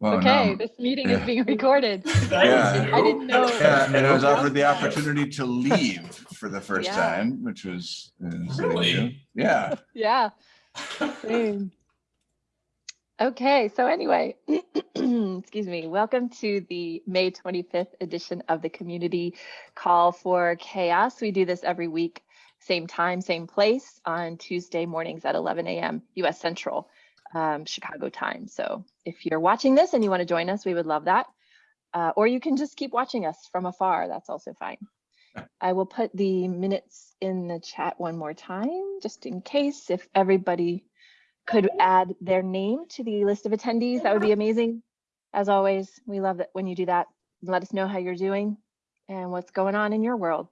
Well, Okay, no. this meeting Yeah. is being recorded. Yeah. I didn't know. Yeah, and I was offered the opportunity to leave for the first Yeah. time, which was. uh, Really? Yeah, Yeah. same. Okay, so anyway, excuse me, welcome to the May 25th edition of the Community Call for CHAOSS. We do this every week, same time, same place on Tuesday mornings at 11 a.m. US Central, um, Chicago time. So if you're watching this and you want to join us, we would love that. Uh, or you can just keep watching us from afar. That's also fine. I will put the minutes in the chat one more time, just in case if everybody could add their name to the list of attendees, that would be amazing. As always, we love it when you do that. Let us know how you're doing and what's going on in your world.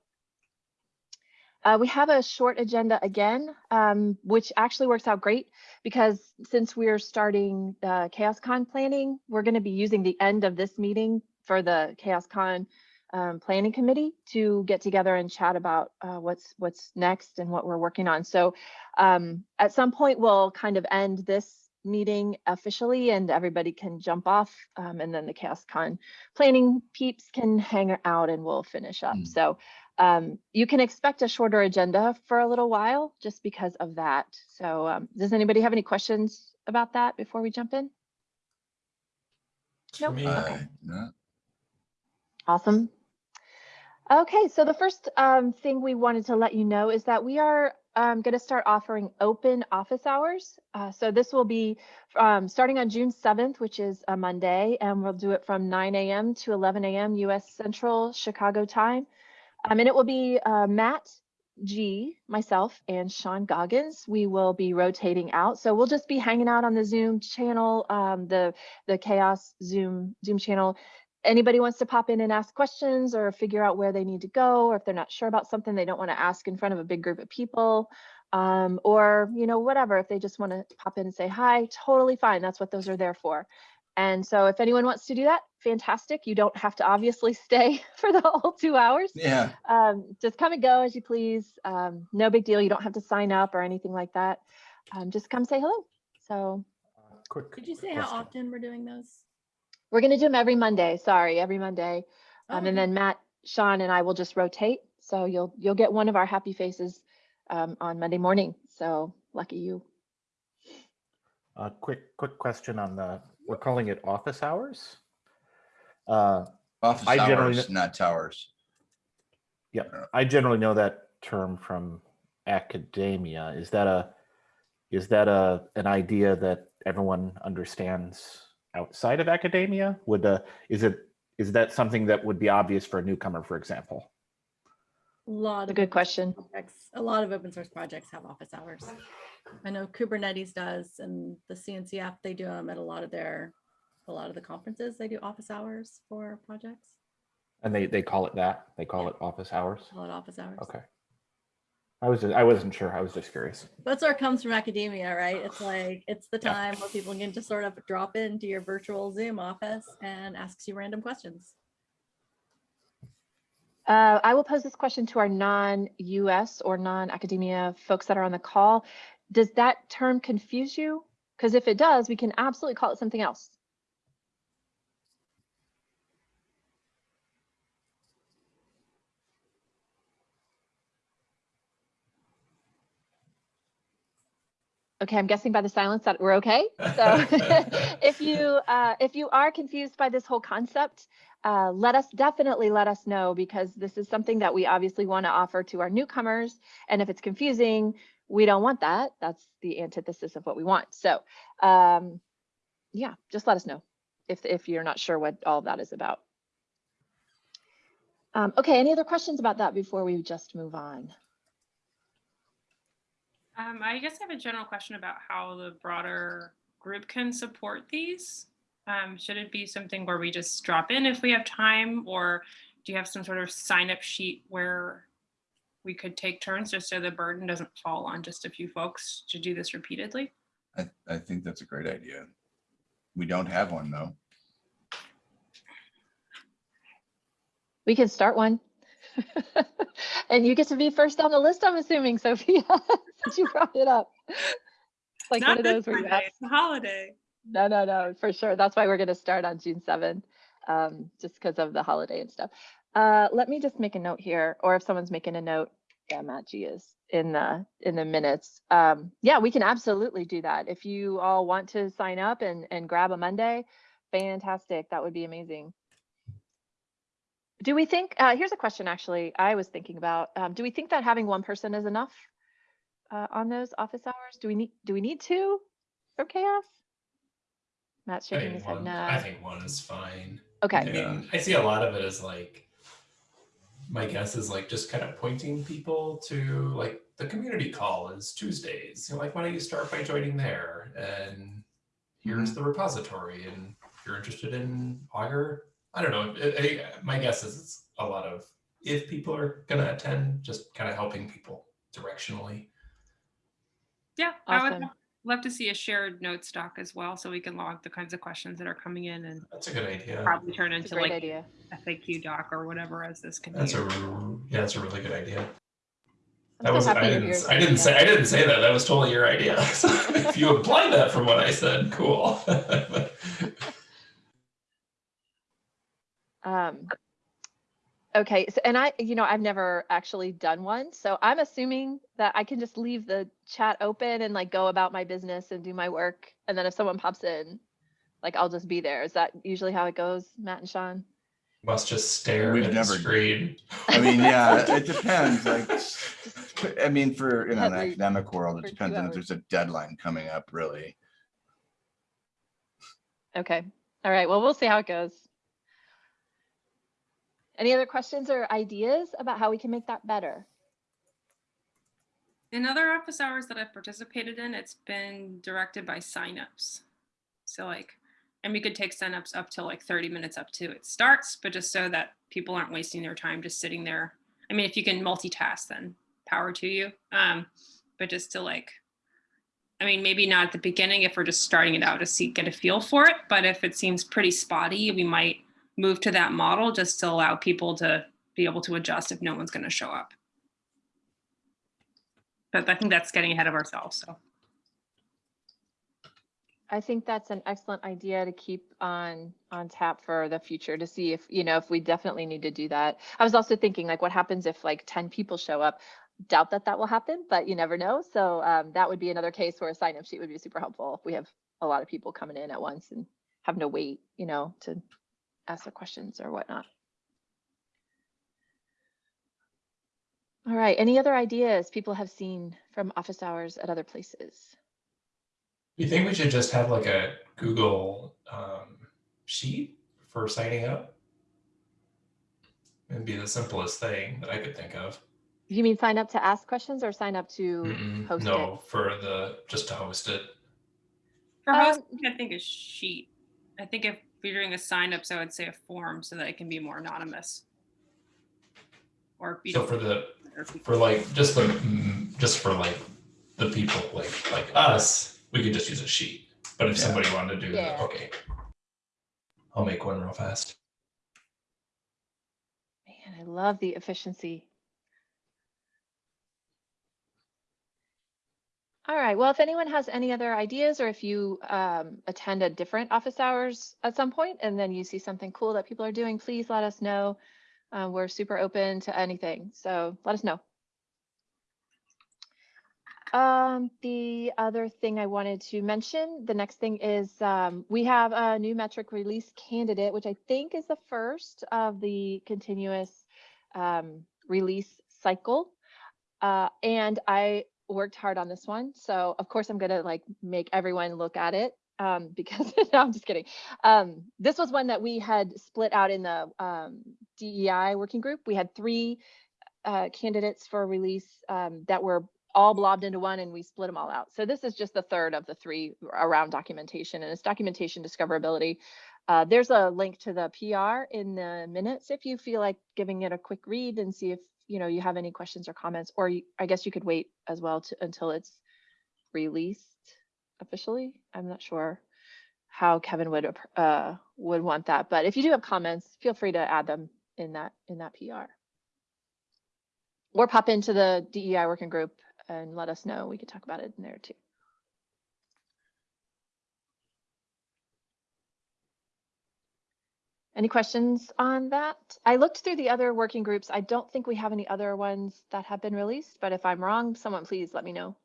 Uh, we have a short agenda again, um, which actually works out great because since we're starting uh, CHAOSScon planning, we're going to be using the end of this meeting for the CHAOSScon um, planning committee to get together and chat about uh, what's what's next and what we're working on. So um, at some point, we'll kind of end this meeting officially and everybody can jump off um, and then the CHAOSScon planning peeps can hang out and we'll finish up. Mm. So um, you can expect a shorter agenda for a little while just because of that. So um, does anybody have any questions about that before we jump in? Nope. Me, uh, no, Awesome. Okay, so the first um, thing we wanted to let you know is that we are um, going to start offering open office hours. Uh, so this will be um, starting on June 7th, which is a Monday, and we'll do it from 9 a.m. to 11 a.m. US Central Chicago time. Um, and it will be uh, Matt G, myself, and Sean Goggins. We will be rotating out. So we'll just be hanging out on the Zoom channel, um, the the CHAOSS Zoom Zoom channel anybody wants to pop in and ask questions or figure out where they need to go, or if they're not sure about something they don't want to ask in front of a big group of people, um, or you know whatever, if they just want to pop in and say hi, totally fine. That's what those are there for. And so if anyone wants to do that, fantastic. You don't have to obviously stay for the whole two hours. yeah, Um, just come and go as you please. Um, no big deal. You don't have to sign up or anything like that. Um, just come say hello. So Quick. Did you say how often we're doing those? We're gonna do them every Monday. Sorry, every Monday. Oh, Um, and then Matt, Sean, and I will just rotate. So you'll you'll get one of our happy faces um, on Monday morning. So lucky you. Uh, quick, quick question on the, we're calling it office hours? Uh, office I generally hours, not towers. yeah, I generally know that term from academia. Is that a, is that a, an idea that everyone understands outside of academia? Would, the is it, is that something that would be obvious for a newcomer, for example? A lot That's a of good open question. projects- A lot of open source projects have office hours. I know Kubernetes does and the CNCF, they do them at a lot of their, a lot of the conferences, they do office hours for projects. And they, they call it that? They call it office hours? Call it office hours. Okay. I was, just, I wasn't sure. I was just curious. That's where it comes from academia, right? It's like, it's the time where people can just sort of drop into your virtual Zoom office and ask you random questions. Uh, I will pose this question to our non-US or non-academia folks that are on the call. Does that term confuse you? Because if it does, we can absolutely call it something else. Okay, I'm guessing by the silence that we're okay. So if you uh, if you are confused by this whole concept, uh, let us definitely let us know because this is something that we obviously want to offer to our newcomers. And if it's confusing, we don't want that. That's the antithesis of what we want. So um, yeah, just let us know if if you're not sure what all that is about. Um, okay, any other questions about that before we just move on? Um, I guess I have a general question about how the broader group can support these. Um, should it be something where we just drop in if we have time, or do you have some sort of sign up sheet where we could take turns just so the burden doesn't fall on just a few folks to do this repeatedly? I, I think that's a great idea. We don't have one though. We can start one. and you get to be first on the list, I'm assuming, Sophia, since you brought it up. It's like one of those where you it's a holiday. No, no, no, for sure. That's why we're gonna start on June seventh, um, just because of the holiday and stuff. Uh, let me just make a note here, or if someone's making a note, yeah, Matt G is in the, in the minutes. Um, yeah, we can absolutely do that. If you all want to sign up and, and grab a Monday, fantastic. That would be amazing. Do we think, uh, here's a question actually I was thinking about. Um, do we think that having one person is enough? Uh, on those office hours? Do we need, do we need two for CHAOSS? Matt's shaking his head one, I think one is fine. Okay, I Yeah. mean, I see a lot of it as like, my guess is like just kind of pointing people to like the community call is Tuesdays. You know, like, why don't you start by joining there? And here's the repository. And if you're interested in Augur, I don't know. It, I, my guess is it's a lot of if people are going to attend, just kind of helping people directionally. Yeah, I would love to see a shared note stock as well, so we can log the kinds of questions that are coming in and That's a good idea. probably turn it's a into great like idea. FAQ doc or whatever as this That's continues. a r- yeah, that's a really good idea. I'm That so was I didn't, here, s- I didn't say I didn't say that. That was totally your idea. So if you apply that from what I said, cool. Um, okay, so, and I, you know, I've never actually done one, so I'm assuming that I can just leave the chat open and like go about my business and do my work. And then if someone pops in, like I'll just be there. Is that usually how it goes, Matt and Sean? Must just stare We've at the never- screen. I mean, yeah, it depends, like, I mean, for, in an academic world, it depends on if there's a deadline coming up, really. Okay, all right, well, we'll see how it goes. Any other questions or ideas about how we can make that better? In other office hours that I've participated in, it's been directed by signups. So like, and we could take signups up to like 30 minutes up to it starts, but just so that people aren't wasting their time just sitting there. I mean, if you can multitask, then power to you. Um, but just to like, I mean, maybe not at the beginning if we're just starting it out to see, get a feel for it. But if it seems pretty spotty, we might move to that model just to allow people to be able to adjust if no one's going to show up but I think that's getting ahead of ourselves. So I think that's an excellent idea to keep on on tap for the future to see if you know if we definitely need to do that. I was also thinking like what happens if like 10 people show up? Doubt that that will happen, but you never know. So um, that would be another case where a sign up sheet would be super helpful if we have a lot of people coming in at once and have no wait, you know, to ask their questions or whatnot. All right, any other ideas people have seen from office hours at other places? You think we should just have like a Google um, sheet for signing up? It'd be the simplest thing that I could think of. You mean sign up to ask questions or sign up to Mm-mm, host it? no, for the just to host it. for Um, hosting, I think a sheet. I think if you're doing a sign ups, I would say a form so that it can be more anonymous. Or if you So for the or if you- for like just the mm, just for like the people like like us, we could just use a sheet. But if Yeah. somebody wanted to do Yeah. the okay, I'll make one real fast. Man, I love the efficiency. All right, well, if anyone has any other ideas or if you um, attend a different office hours at some point and then you see something cool that people are doing, please let us know. Uh, we're super open to anything, so let us know. Um, the other thing I wanted to mention, the next thing is um, we have a new metric release candidate, which I think is the first of the continuous um, release cycle. Uh, and I worked hard on this one. So of course I'm gonna like make everyone look at it um, because no, I'm just kidding. Um, this was one that we had split out in the um, DEI working group. We had three uh, candidates for release um, that were all blobbed into one and we split them all out. So this is just the third of the three around documentation and it's documentation discoverability. Uh, there's a link to the PR in the minutes if you feel like giving it a quick read and see if you know you have any questions or comments, or you, I guess you could wait as well to, until it's released officially. I'm not sure how Kevin would uh, would want that, but if you do have comments, feel free to add them in that in that PR or pop into the DEI working group and let us know. We could talk about it in there too. Any questions on that? I looked through the other working groups. I don't think we have any other ones that have been released, but if I'm wrong, someone please let me know.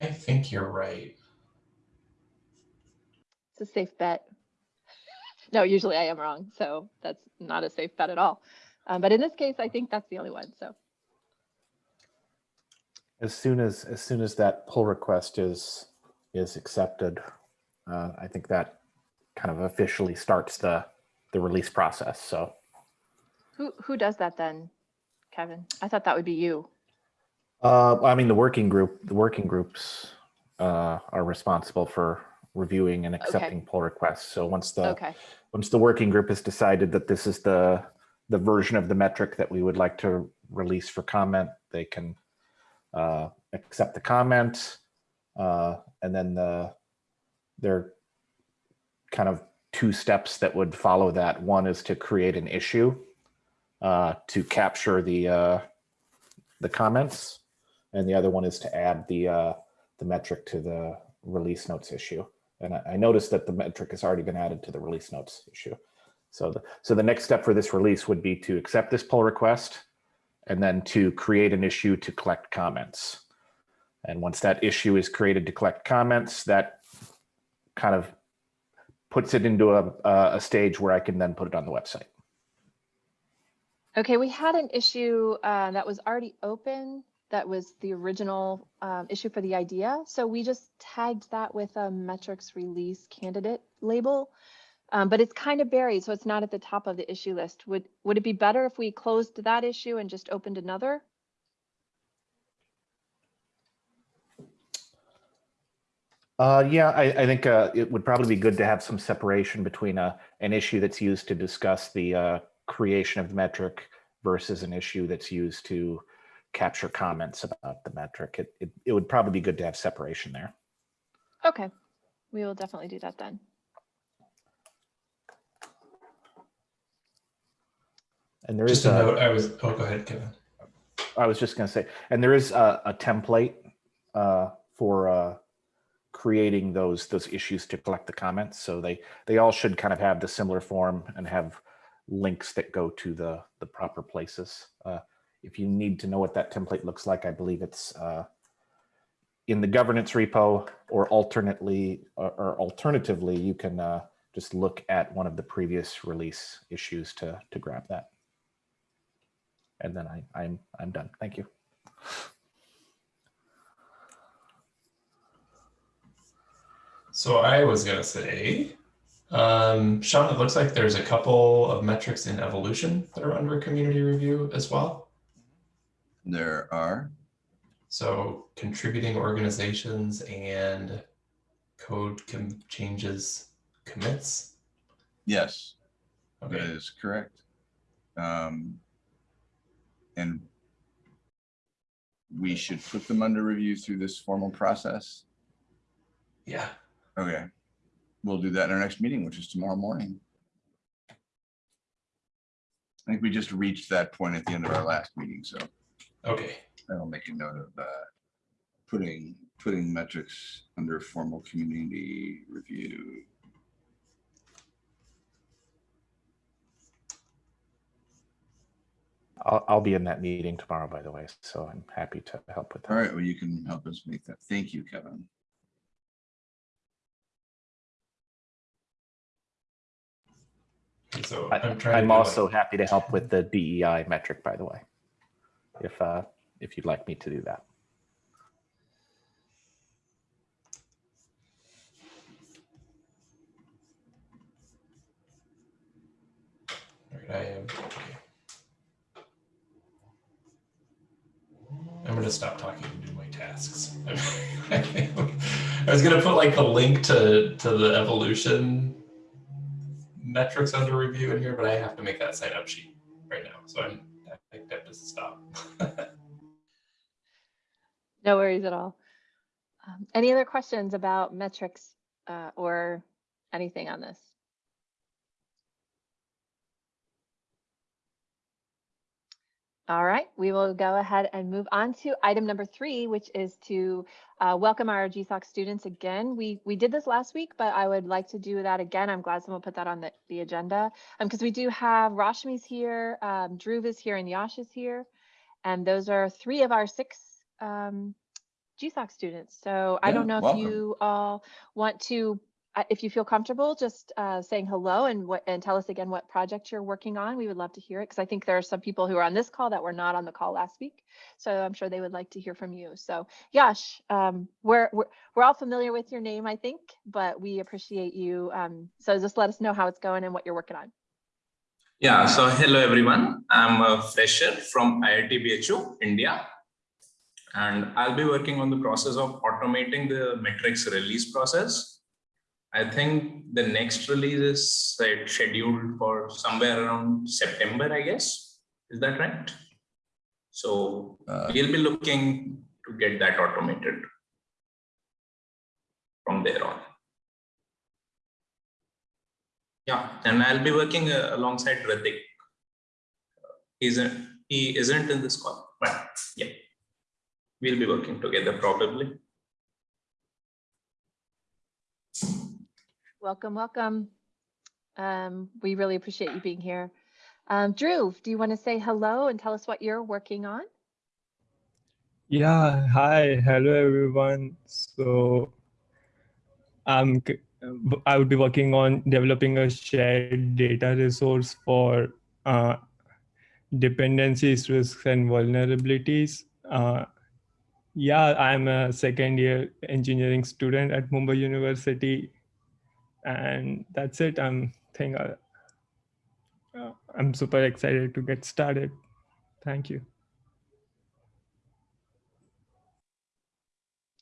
I think you're right. It's a safe bet. No, usually I am wrong, so that's not a safe bet at all. Um, but in this case, I think that's the only one, so. As soon as, as soon as that pull request is, is accepted, uh, I think that kind of officially starts the, the release process. So Who, who does that then, Kevin? I thought that would be you. Uh, I mean, the working group, the working groups uh, are responsible for reviewing and accepting pull requests. So once the Okay, once the working group has decided that this is the the version of the metric that we would like to release for comment, they can uh, accept the comment, uh, and then the there are kind of two steps that would follow that. One is to create an issue uh, to capture the uh, the comments, and the other one is to add the uh, the metric to the release notes issue. And I, I noticed that the metric has already been added to the release notes issue. So the, so the next step for this release would be to accept this pull request and then to create an issue to collect comments. And once that issue is created to collect comments, that kind of puts it into a, a stage where I can then put it on the website. okay, we had an issue uh, that was already open. That was the original um, issue for the idea. So we just tagged that with a metrics release candidate label. Um, but it's kind of buried, so it's not at the top of the issue list. Would, would it be better if we closed that issue and just opened another? Uh, yeah, I, I think uh, it would probably be good to have some separation between a, an issue that's used to discuss the uh, creation of the metric versus an issue that's used to capture comments about the metric. It, it, it would probably be good to have separation there. Okay, we will definitely do that then. And there is Just a a, note, I was, oh, go ahead, Kevin. I was just going to say, and there is a, a template uh, for uh, creating those those issues to collect the comments. So they they all should kind of have the similar form and have links that go to the the proper places. Uh, if you need to know what that template looks like, I believe it's uh, in the governance repo, or alternately, or, or alternatively, you can uh, just look at one of the previous release issues to to grab that. And then I I'm I'm done. Thank you. So I was gonna say, um, Sean, it looks like there's a couple of metrics in evolution that are under community review as well. There are, So contributing organizations and code com- changes commits. yes, that Okay, is correct. Um, and we should put them under review through this formal process. yeah, Okay, we'll do that in our next meeting, which is tomorrow morning. I think we just reached that point at the end of our last meeting, so okay, I'll make a note of uh, putting, putting metrics under formal community review. I'll, I'll be in that meeting tomorrow, by the way, so I'm happy to help with that. All right, well, you can help us make that. Thank you, Kevin. So I, I'm trying. I'm also happy to help with the DEI metric, by the way, if uh, if you'd like me to do that. Right, I am. I'm gonna stop talking and do my tasks. I was gonna put like the link to to the evolution metrics under review in here, but I have to make that sign up sheet right now. So I'm I that just stop. No worries at all. Um, Any other questions about metrics uh, or anything on this? All right, we will go ahead and move on to item number three, which is to uh, welcome our GSOC students again. We we did this last week, but I would like to do that again. I'm glad someone put that on the, the agenda because we do have Rashmi's here, um, Dhruv is here, and Yash is here. And those are three of our six um, GSOC students. So I don't know if you all want to, if you feel comfortable, just uh, saying hello and what and tell us again what project you're working on. We would love to hear it because I think there are some people who are on this call that were not on the call last week. So I'm sure they would like to hear from you. So Yash, um, we're, we're we're all familiar with your name, I think, but we appreciate you. Um, so just let us know how it's going and what you're working on. Yeah, so hello everyone. I'm a fresher from IIT BHU, India. And I'll be working on the process of automating the metrics release process. I think the next release is scheduled for somewhere around September, I guess. Is that right? So Uh, we'll be looking to get that automated from there on. Yeah, and I'll be working uh, alongside Ratik. Isn't he isn't in this call, but yeah, we'll be working together probably. Welcome, welcome. Um, we really appreciate you being here. Um, Dhruv, do you want to say hello and tell us what you're working on? Yeah, hi, hello everyone. So I'm I would be working on developing a shared data resource for uh, dependencies, risks, and vulnerabilities. Uh, yeah, I'm a second year engineering student at Mumbai University, and that's it. I'm think I, uh, I'm super excited to get started. Thank you.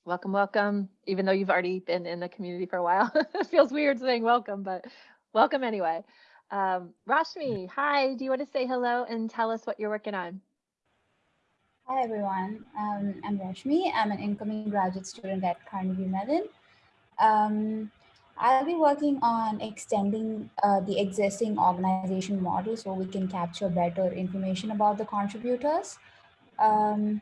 Welcome, welcome. Even though you've already been in the community for a while, it feels weird saying welcome, but welcome anyway. Um, Rashmi, hi. Do you want to say hello and tell us what you're working on? Hi everyone, um, I'm Rashmi. I'm an incoming graduate student at Carnegie Mellon. Um, I'll be working on extending uh, the existing organization model so we can capture better information about the contributors. Um,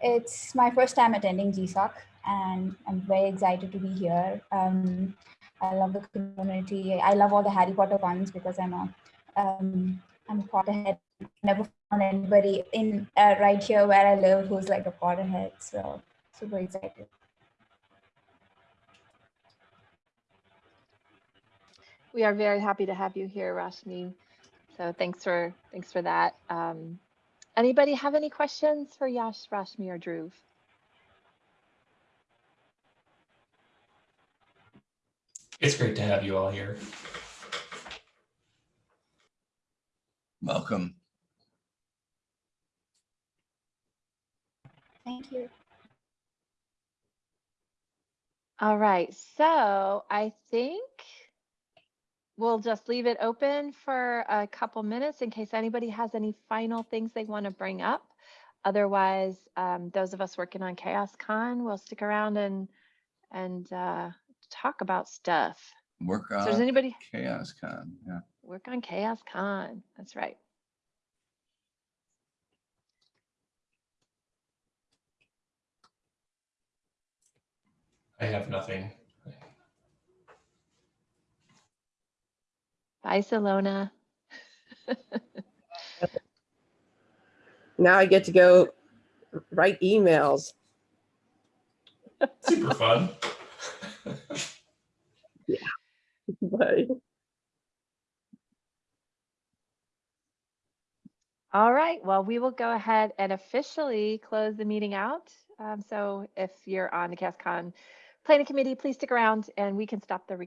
it's my first time attending GSOC and I'm very excited to be here. Um, I love the community. I love all the Harry Potter ones because I'm a, um, I'm a Potterhead never found anybody in uh, right here where I live who's like a Potterhead. So super excited. We are very happy to have you here, Rashmi. So thanks for thanks for that. Um, anybody have any questions for Yash, Rashmi, or Dhruv? It's great to have you all here. Welcome. Thank you. All right, so I think we'll just leave it open for a couple minutes in case anybody has any final things they want to bring up. Otherwise, um, those of us working on CHAOSScon will stick around and and uh, talk about stuff. Work So does anybody CHAOSScon, yeah. work on Chaos Con? That's right. I have nothing. Bye, Salona. Now I get to go write emails. Super fun. yeah. Bye. All right, well, we will go ahead and officially close the meeting out. Um, so if you're on the CHAOSScon planning committee, please stick around and we can stop the recording.